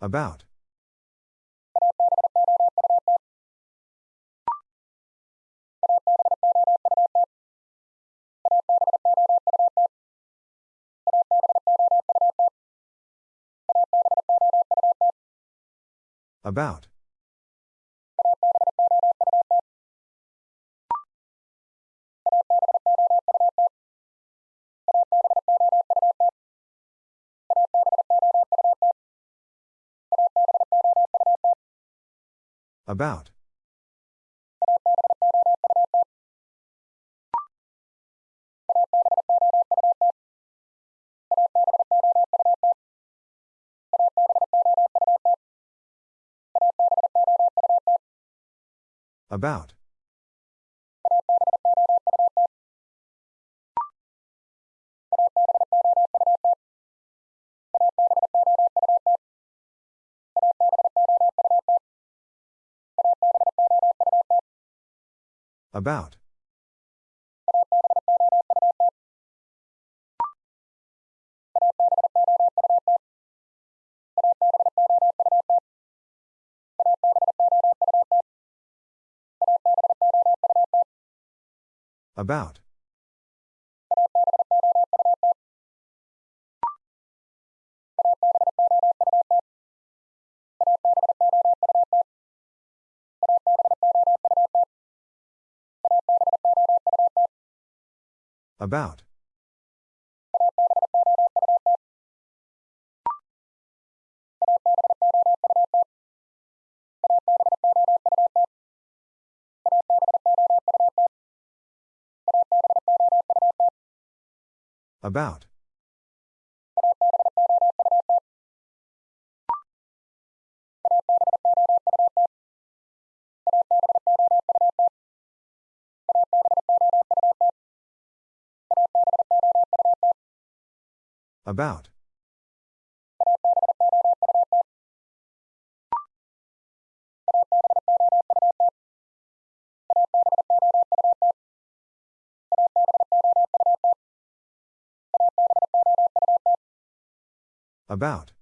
About. About. About. About. About. About. About. About. About. About.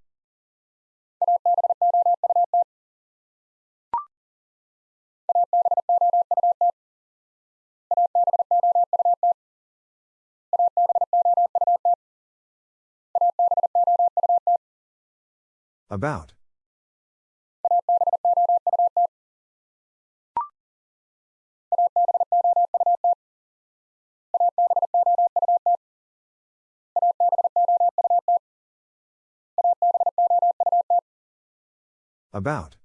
About. About.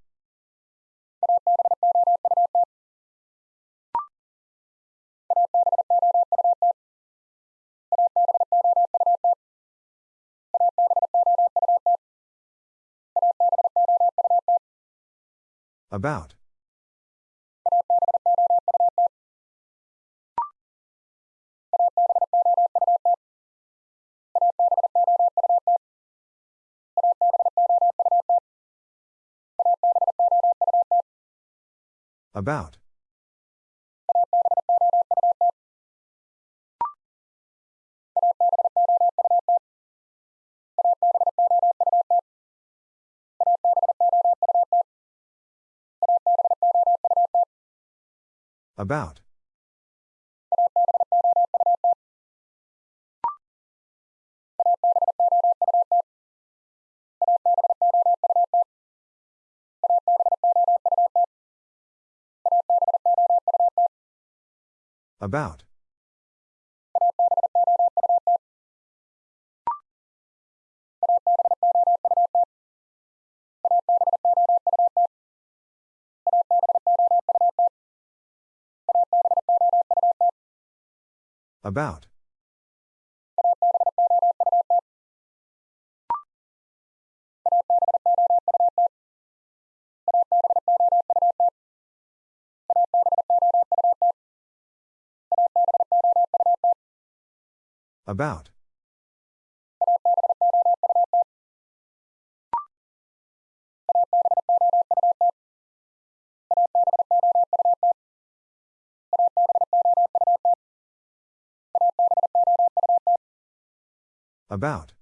About. About. About. About. About. About. About.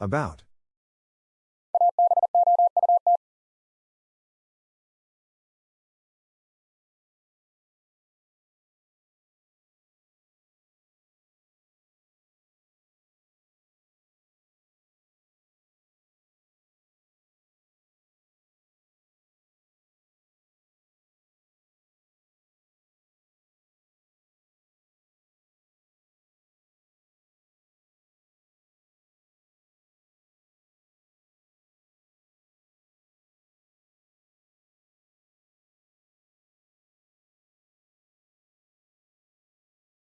About.